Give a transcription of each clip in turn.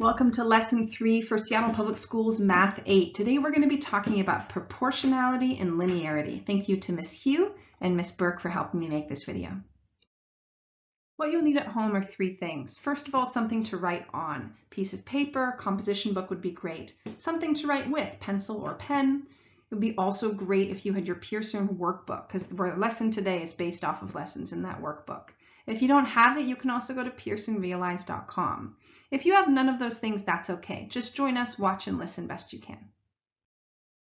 Welcome to lesson three for Seattle Public Schools Math 8. Today we're going to be talking about proportionality and linearity. Thank you to Miss Hugh and Miss Burke for helping me make this video. What you'll need at home are three things. First of all, something to write on. Piece of paper, composition book would be great. Something to write with, pencil or pen. It would be also great if you had your Pearson workbook because the lesson today is based off of lessons in that workbook. If you don't have it, you can also go to pearsonrealize.com. If you have none of those things, that's okay. Just join us, watch and listen best you can.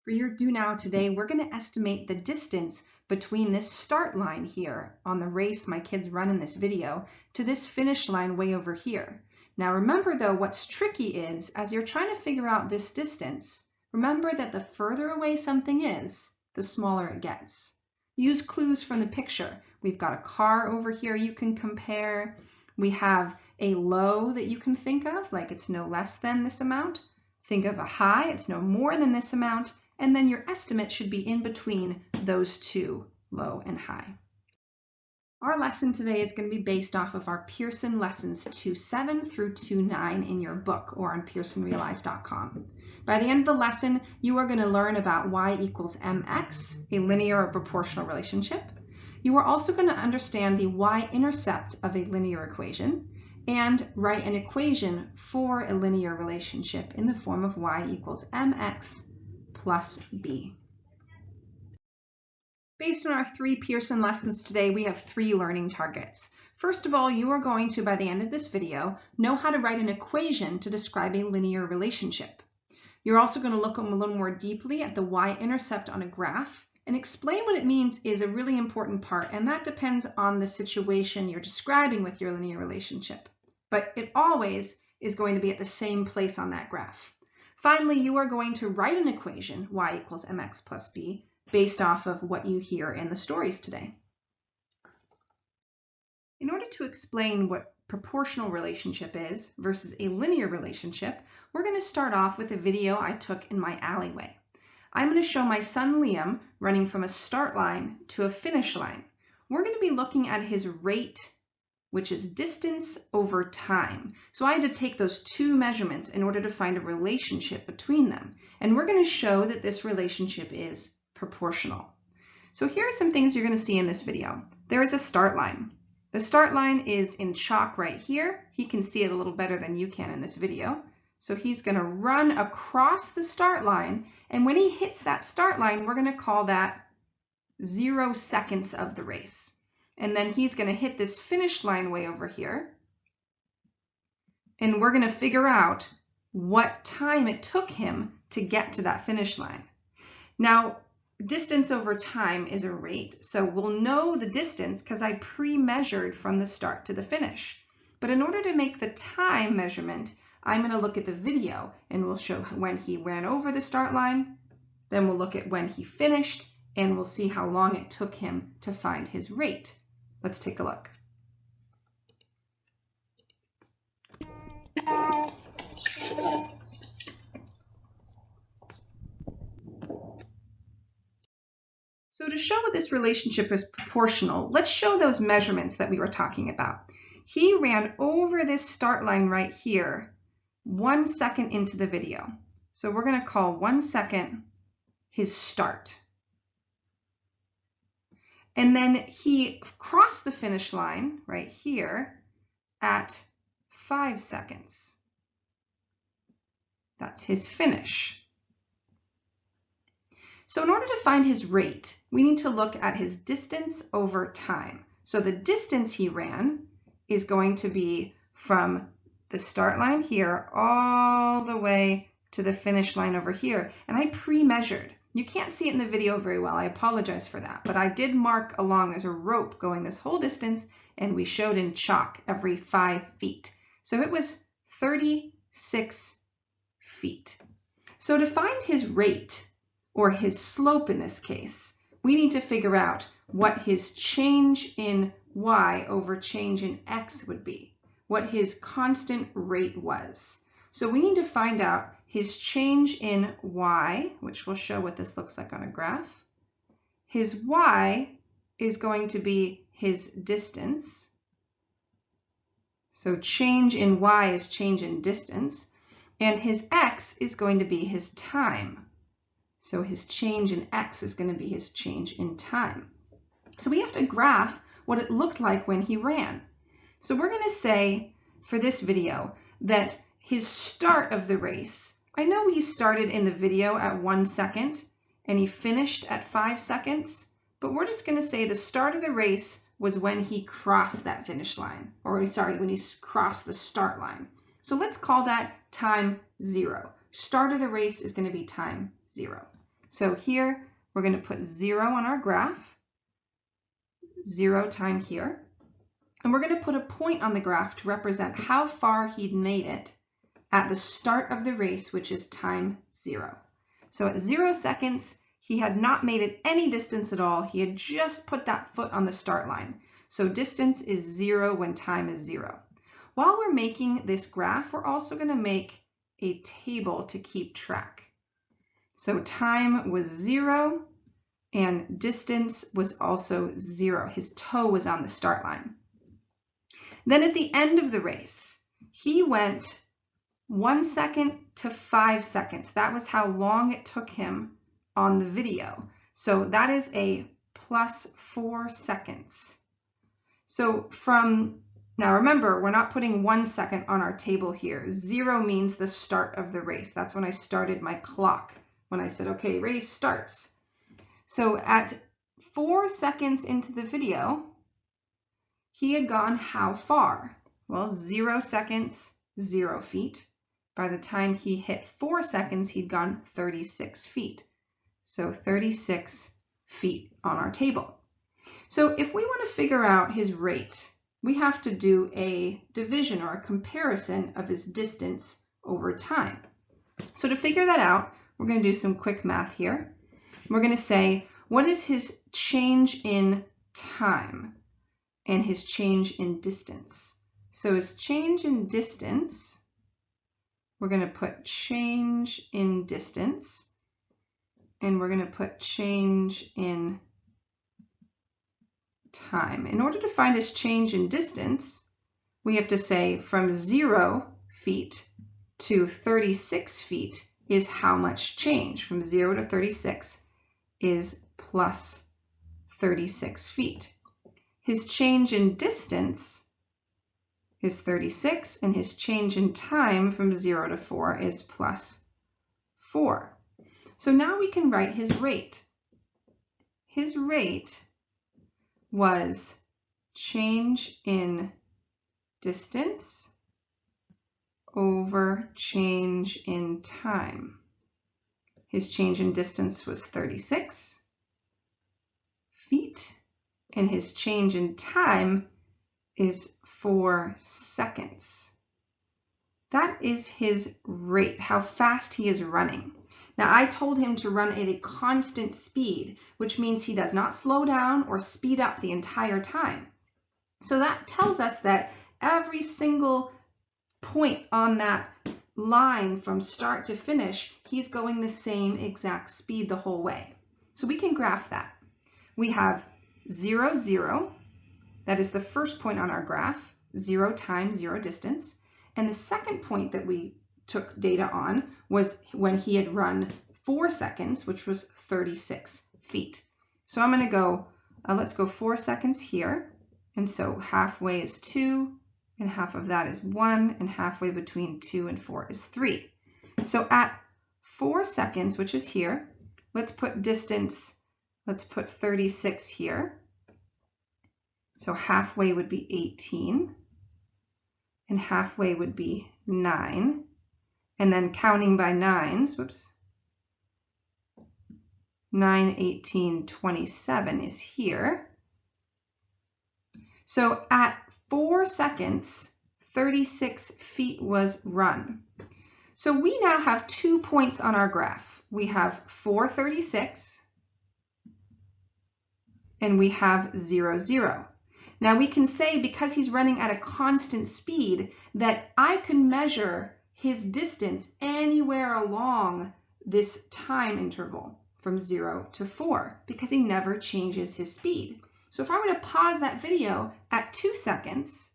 For your do now today, we're going to estimate the distance between this start line here on the race my kids run in this video to this finish line way over here. Now remember though, what's tricky is as you're trying to figure out this distance, remember that the further away something is, the smaller it gets. Use clues from the picture. We've got a car over here you can compare. We have a low that you can think of, like it's no less than this amount. Think of a high, it's no more than this amount, and then your estimate should be in between those two, low and high. Our lesson today is going to be based off of our Pearson Lessons 2.7 through 2.9 in your book or on pearsonrealize.com. By the end of the lesson, you are going to learn about y equals mx, a linear or proportional relationship. You are also going to understand the y-intercept of a linear equation, and write an equation for a linear relationship in the form of y equals mx plus b. Based on our three Pearson lessons today, we have three learning targets. First of all, you are going to, by the end of this video, know how to write an equation to describe a linear relationship. You're also going to look a little more deeply at the y-intercept on a graph and explain what it means is a really important part, and that depends on the situation you're describing with your linear relationship but it always is going to be at the same place on that graph. Finally, you are going to write an equation, y equals mx plus b, based off of what you hear in the stories today. In order to explain what proportional relationship is versus a linear relationship, we're going to start off with a video I took in my alleyway. I'm going to show my son Liam running from a start line to a finish line. We're going to be looking at his rate which is distance over time. So I had to take those two measurements in order to find a relationship between them. And we're going to show that this relationship is proportional. So here are some things you're going to see in this video. There is a start line. The start line is in chalk right here. He can see it a little better than you can in this video. So he's going to run across the start line. And when he hits that start line, we're going to call that zero seconds of the race. And then he's going to hit this finish line way over here. And we're going to figure out what time it took him to get to that finish line. Now, distance over time is a rate, so we'll know the distance because I pre-measured from the start to the finish. But in order to make the time measurement, I'm going to look at the video and we'll show when he ran over the start line, then we'll look at when he finished, and we'll see how long it took him to find his rate. Let's take a look. So to show this relationship is proportional, let's show those measurements that we were talking about. He ran over this start line right here one second into the video. So we're going to call one second his start. And then he crossed the finish line right here at five seconds. That's his finish. So in order to find his rate, we need to look at his distance over time. So the distance he ran is going to be from the start line here all the way to the finish line over here. And I pre-measured. You can't see it in the video very well. I apologize for that. But I did mark along, as a rope going this whole distance, and we showed in chalk every five feet. So it was 36 feet. So to find his rate, or his slope in this case, we need to figure out what his change in y over change in x would be, what his constant rate was. So we need to find out his change in y, which will show what this looks like on a graph. His y is going to be his distance. So change in y is change in distance. and his x is going to be his time. So his change in x is going to be his change in time. So we have to graph what it looked like when he ran. So we're going to say for this video that his start of the race, I know he started in the video at one second and he finished at five seconds, but we're just going to say the start of the race was when he crossed that finish line, or sorry, when he crossed the start line. So let's call that time zero. Start of the race is going to be time zero. So here we're going to put zero on our graph, zero time here. And we're going to put a point on the graph to represent how far he'd made it at the start of the race, which is time zero. So at zero seconds, he had not made it any distance at all. He had just put that foot on the start line. So distance is zero when time is zero. While we're making this graph, we're also going to make a table to keep track. So time was zero and distance was also zero. His toe was on the start line. Then at the end of the race, he went one second to five seconds. That was how long it took him on the video. So that is a plus four seconds. So from, now remember, we're not putting one second on our table here. Zero means the start of the race. That's when I started my clock, when I said, okay, race starts. So at four seconds into the video, he had gone how far? Well, zero seconds, zero feet. By the time he hit four seconds, he'd gone 36 feet. So 36 feet on our table. So if we want to figure out his rate, we have to do a division or a comparison of his distance over time. So to figure that out, we're going to do some quick math here. We're going to say, what is his change in time and his change in distance? So his change in distance, we're going to put change in distance and we're going to put change in time. In order to find his change in distance, we have to say from 0 feet to 36 feet is how much change. From 0 to 36 is plus 36 feet. His change in distance is 36, and his change in time from 0 to 4 is plus 4. So now we can write his rate. His rate was change in distance over change in time. His change in distance was 36 feet, and his change in time is 4 seconds. That is his rate, how fast he is running. Now I told him to run at a constant speed, which means he does not slow down or speed up the entire time. So that tells us that every single point on that line from start to finish, he's going the same exact speed the whole way. So we can graph that. We have 0, 0. That is the first point on our graph, 0 times 0 distance. And the second point that we took data on was when he had run four seconds, which was 36 feet. So I'm going to go, uh, let's go four seconds here. And so halfway is two, and half of that is one, and halfway between two and four is three. So at four seconds, which is here, let's put distance, let's put 36 here. So halfway would be 18, and halfway would be 9 and then counting by nines, whoops, 9, 18, 27 is here. So at four seconds, 36 feet was run. So we now have two points on our graph. We have 436 and we have 0, 0. Now we can say because he's running at a constant speed that I can measure his distance anywhere along this time interval from 0 to 4 because he never changes his speed. So if I were to pause that video at 2 seconds,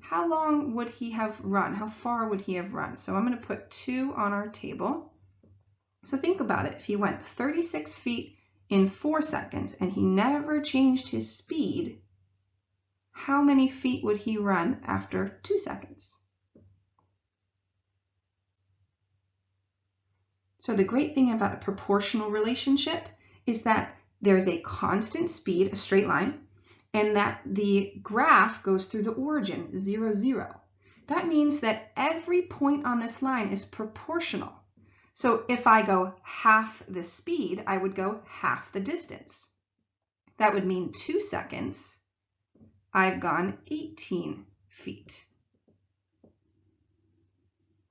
how long would he have run? How far would he have run? So I'm going to put 2 on our table. So think about it. If he went 36 feet in 4 seconds and he never changed his speed, how many feet would he run after 2 seconds? So the great thing about a proportional relationship is that there's a constant speed, a straight line, and that the graph goes through the origin, 0, 0. That means that every point on this line is proportional. So if I go half the speed, I would go half the distance. That would mean two seconds. I've gone 18 feet.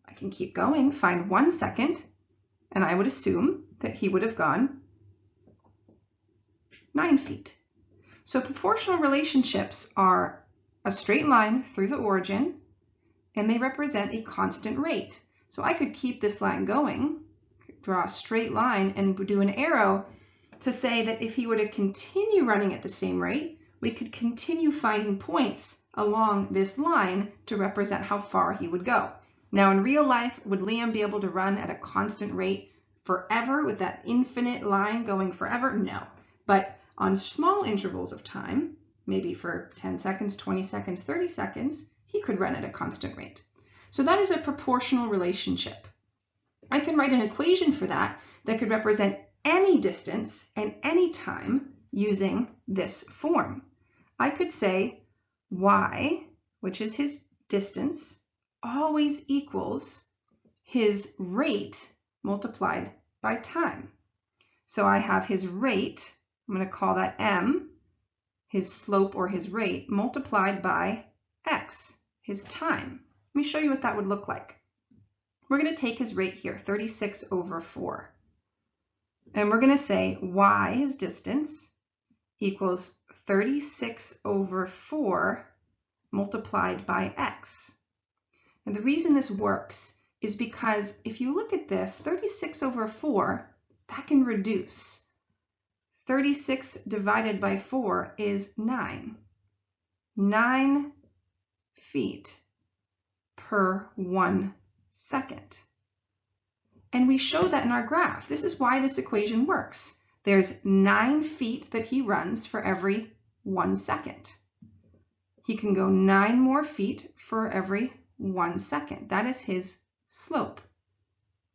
I can keep going, find one second, and I would assume that he would have gone nine feet. So proportional relationships are a straight line through the origin, and they represent a constant rate. So I could keep this line going, draw a straight line, and do an arrow to say that if he were to continue running at the same rate, we could continue finding points along this line to represent how far he would go. Now in real life, would Liam be able to run at a constant rate forever with that infinite line going forever? No. But on small intervals of time, maybe for 10 seconds, 20 seconds, 30 seconds, he could run at a constant rate. So that is a proportional relationship. I can write an equation for that that could represent any distance and any time using this form. I could say y, which is his distance, always equals his rate multiplied by time. So I have his rate, I'm going to call that m, his slope or his rate, multiplied by x, his time. Let me show you what that would look like. We're going to take his rate here, 36 over 4. And we're going to say y, his distance, equals 36 over 4 multiplied by x. And the reason this works is because if you look at this, 36 over 4, that can reduce. 36 divided by 4 is 9. 9 feet per 1 second. And we show that in our graph. This is why this equation works. There's 9 feet that he runs for every 1 second. He can go 9 more feet for every 1 second. That is his slope.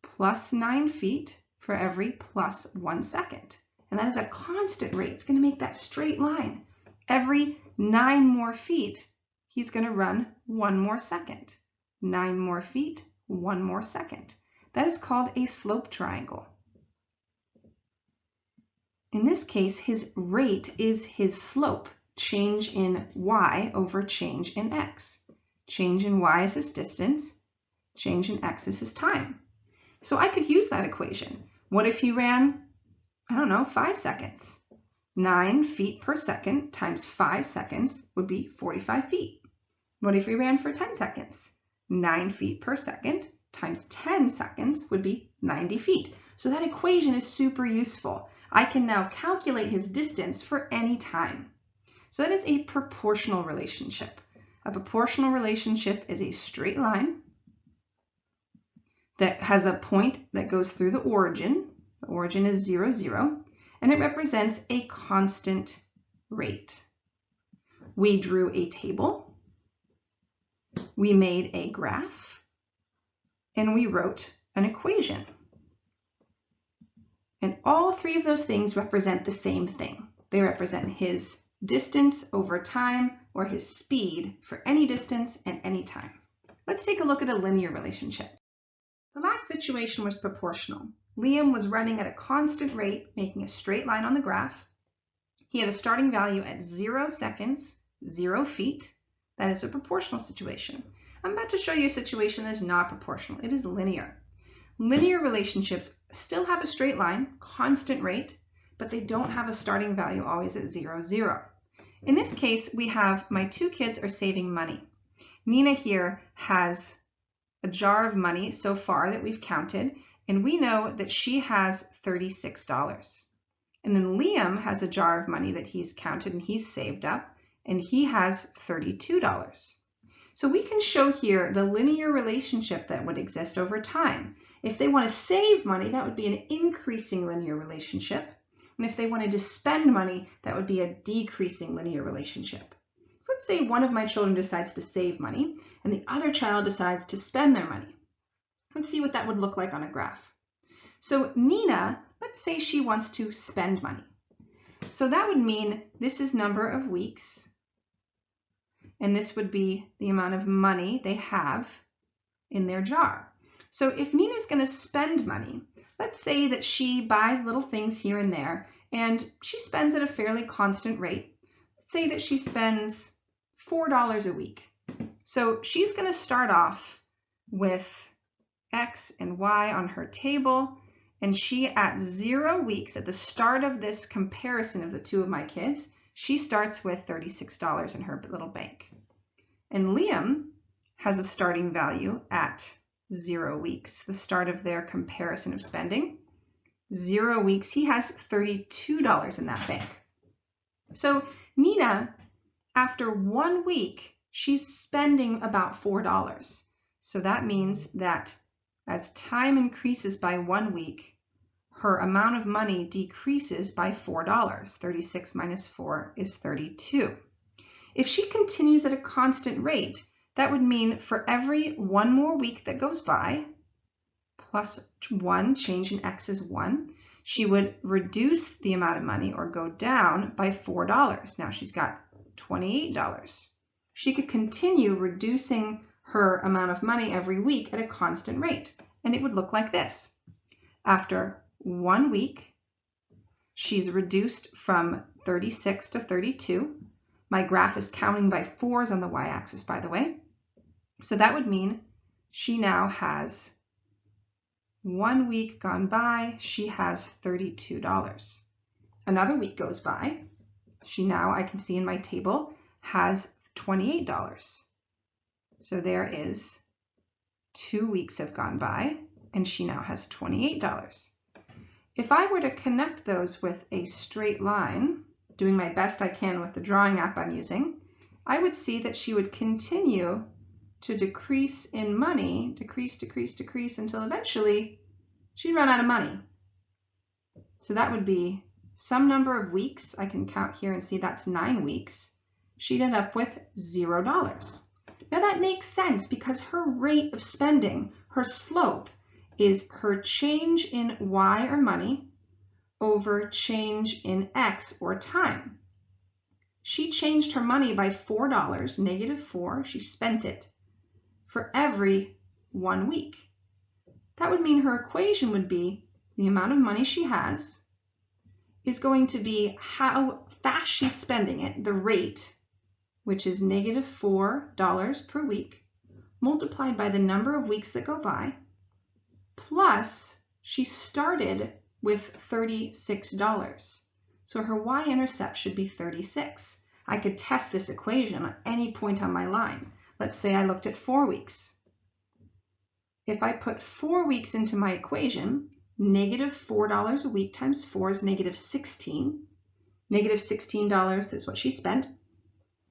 Plus 9 feet for every plus 1 second. And that is a constant rate. It's going to make that straight line. Every 9 more feet, he's going to run 1 more second. 9 more feet, 1 more second. That is called a slope triangle. In this case, his rate is his slope, change in y over change in x. Change in y is his distance, change in x is his time. So I could use that equation. What if he ran, I don't know, five seconds? Nine feet per second times five seconds would be 45 feet. What if he ran for 10 seconds? Nine feet per second times 10 seconds would be 90 feet. So that equation is super useful. I can now calculate his distance for any time. So that is a proportional relationship. A proportional relationship is a straight line that has a point that goes through the origin. The origin is 0, 0, and it represents a constant rate. We drew a table, we made a graph, and we wrote an equation. And all three of those things represent the same thing. They represent his distance over time or his speed for any distance and any time. Let's take a look at a linear relationship. The last situation was proportional. Liam was running at a constant rate, making a straight line on the graph. He had a starting value at zero seconds, zero feet. That is a proportional situation. I'm about to show you a situation that is not proportional. It is linear. Linear relationships still have a straight line, constant rate, but they don't have a starting value always at zero, zero. In this case, we have my two kids are saving money. Nina here has a jar of money so far that we've counted, and we know that she has $36. And then Liam has a jar of money that he's counted and he's saved up, and he has $32. So we can show here the linear relationship that would exist over time. If they want to save money, that would be an increasing linear relationship. And if they wanted to spend money, that would be a decreasing linear relationship. So let's say one of my children decides to save money and the other child decides to spend their money. Let's see what that would look like on a graph. So Nina, let's say she wants to spend money. So that would mean this is number of weeks, and this would be the amount of money they have in their jar. So if Nina's going to spend money, let's say that she buys little things here and there, and she spends at a fairly constant rate. Let's say that she spends $4 a week. So she's going to start off with X and Y on her table, and she at zero weeks, at the start of this comparison of the two of my kids, she starts with $36 in her little bank. And Liam has a starting value at zero weeks, the start of their comparison of spending. Zero weeks, he has $32 in that bank. So Nina, after one week, she's spending about $4. So that means that as time increases by one week, her amount of money decreases by $4. 36 minus 4 is 32. If she continues at a constant rate, that would mean for every one more week that goes by, plus 1, change in x is 1, she would reduce the amount of money or go down by $4. Now she's got $28. She could continue reducing her amount of money every week at a constant rate. And it would look like this. After one week, she's reduced from 36 to 32. My graph is counting by fours on the y-axis, by the way. So that would mean she now has one week gone by, she has $32. Another week goes by, she now, I can see in my table, has $28. So there is two weeks have gone by and she now has $28. If I were to connect those with a straight line, doing my best I can with the drawing app I'm using, I would see that she would continue to decrease in money, decrease, decrease, decrease until eventually she'd run out of money. So that would be some number of weeks. I can count here and see that's nine weeks. She'd end up with zero dollars. Now that makes sense because her rate of spending, her slope, is her change in Y or money over change in X or time. She changed her money by $4, negative 4, she spent it, for every one week. That would mean her equation would be the amount of money she has is going to be how fast she's spending it, the rate, which is negative $4 per week, multiplied by the number of weeks that go by, plus she started with $36. So her y-intercept should be 36. I could test this equation at any point on my line. Let's say I looked at four weeks. If I put four weeks into my equation, negative $4 a week times 4 is negative 16. Negative $16 is what she spent,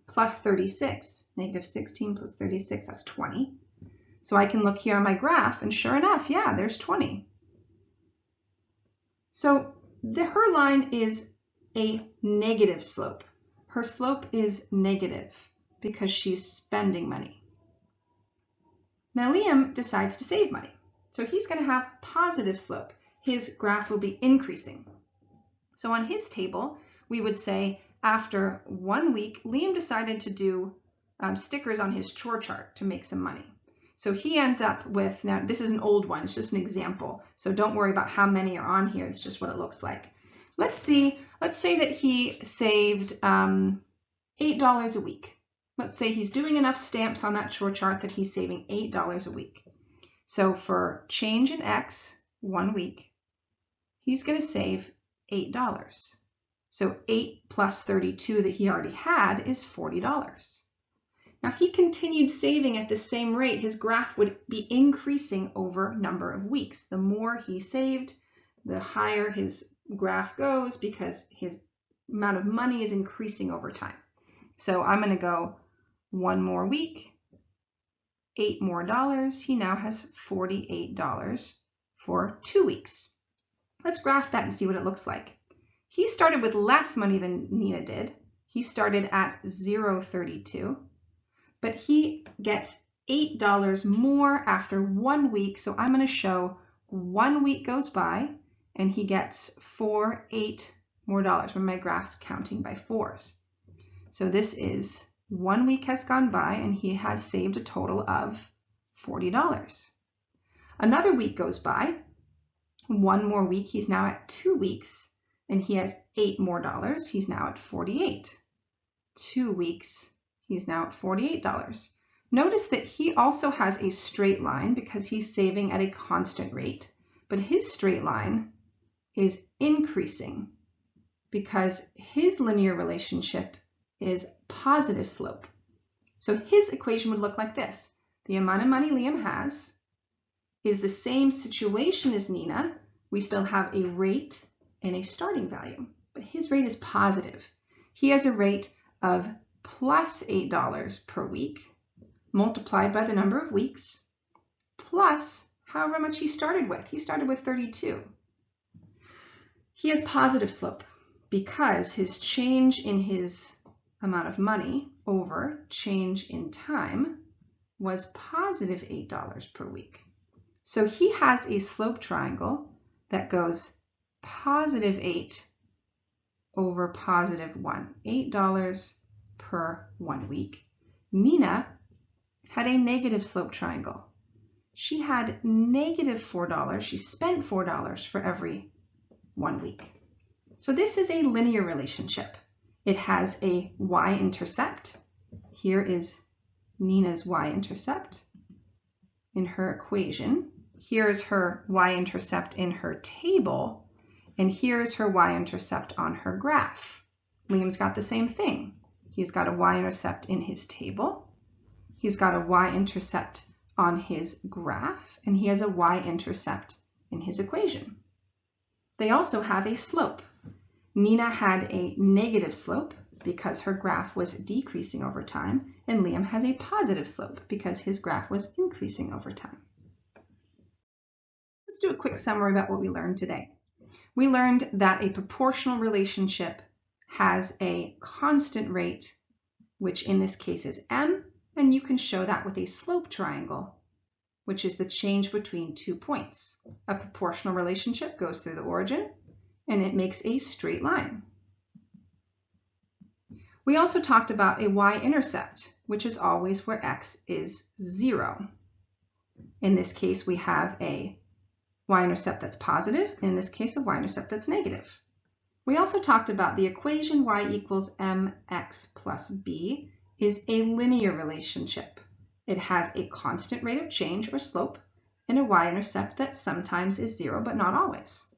plus 36. Negative 16 plus 36, that's 20. So I can look here on my graph, and sure enough, yeah, there's 20. So the, her line is a negative slope. Her slope is negative because she's spending money. Now Liam decides to save money. So he's going to have positive slope. His graph will be increasing. So on his table, we would say after one week, Liam decided to do um, stickers on his chore chart to make some money. So he ends up with, now this is an old one, it's just an example. So don't worry about how many are on here, it's just what it looks like. Let's see, let's say that he saved um, $8 a week. Let's say he's doing enough stamps on that chore chart that he's saving $8 a week. So for change in X, one week, he's gonna save $8. So 8 plus 32 that he already had is $40. Now, if he continued saving at the same rate, his graph would be increasing over number of weeks. The more he saved, the higher his graph goes because his amount of money is increasing over time. So I'm going to go one more week, eight more dollars. He now has $48 for two weeks. Let's graph that and see what it looks like. He started with less money than Nina did. He started at 0.32, but he gets $8 more after one week. So I'm going to show one week goes by and he gets four, eight more dollars when my graph's counting by fours. So this is one week has gone by and he has saved a total of $40. Another week goes by. One more week, he's now at two weeks and he has eight more dollars. He's now at 48. Two weeks, he's now at $48. Notice that he also has a straight line because he's saving at a constant rate, but his straight line is increasing because his linear relationship is positive slope. So his equation would look like this. The amount of money Liam has is the same situation as Nina. We still have a rate and a starting value, but his rate is positive. He has a rate of plus $8 per week multiplied by the number of weeks, plus however much he started with. He started with 32. He has positive slope because his change in his amount of money over change in time was positive $8 per week. So he has a slope triangle that goes positive 8 over positive 1, $8 per one week. Nina had a negative slope triangle. She had negative $4. She spent $4 for every one week. So this is a linear relationship. It has a y-intercept. Here is Nina's y-intercept in her equation. Here's her y-intercept in her table, and here's her y-intercept on her graph. Liam's got the same thing. He's got a y-intercept in his table, He's got a y-intercept on his graph, and he has a y-intercept in his equation. They also have a slope. Nina had a negative slope because her graph was decreasing over time, and Liam has a positive slope because his graph was increasing over time. Let's do a quick summary about what we learned today. We learned that a proportional relationship has a constant rate, which in this case is m, and you can show that with a slope triangle, which is the change between two points. A proportional relationship goes through the origin, and it makes a straight line. We also talked about a y-intercept, which is always where x is 0. In this case, we have a y-intercept that's positive, in this case, a y-intercept that's negative. We also talked about the equation y equals mx plus b, is a linear relationship. It has a constant rate of change or slope and a y-intercept that sometimes is zero, but not always.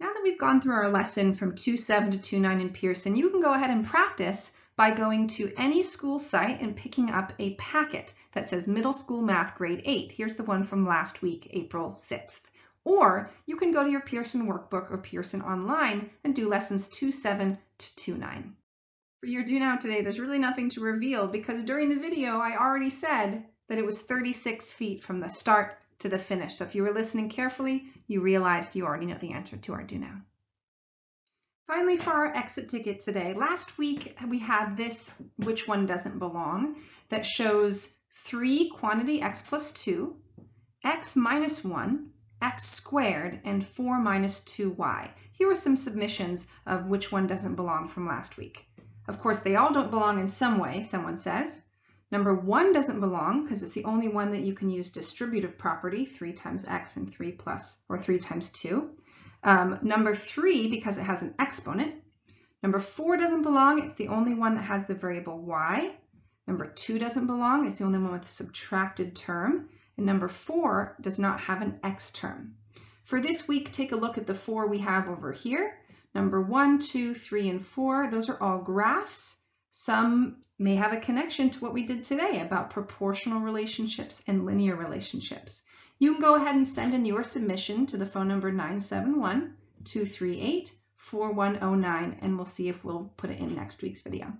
Now that we've gone through our lesson from 2.7 to 2.9 in Pearson, you can go ahead and practice by going to any school site and picking up a packet that says Middle School Math Grade 8. Here's the one from last week, April 6th. Or you can go to your Pearson workbook or Pearson online and do lessons 2.7 to 2.9. For your do now today, there's really nothing to reveal because during the video, I already said that it was 36 feet from the start to the finish. So if you were listening carefully, you realized you already know the answer to our do now. Finally, for our exit ticket today, last week we had this which one doesn't belong that shows 3 quantity x plus 2, x minus 1, x squared, and 4 minus 2y. Here are some submissions of which one doesn't belong from last week. Of course, they all don't belong in some way, someone says. Number one doesn't belong because it's the only one that you can use distributive property, 3 times x and 3 plus, or 3 times 2. Um, number three, because it has an exponent. Number four doesn't belong. It's the only one that has the variable y. Number two doesn't belong. It's the only one with a subtracted term. And number four does not have an x term. For this week, take a look at the four we have over here. Number one, two, three, and four, those are all graphs. Some may have a connection to what we did today about proportional relationships and linear relationships. You can go ahead and send in your submission to the phone number 971-238-4109 and we'll see if we'll put it in next week's video.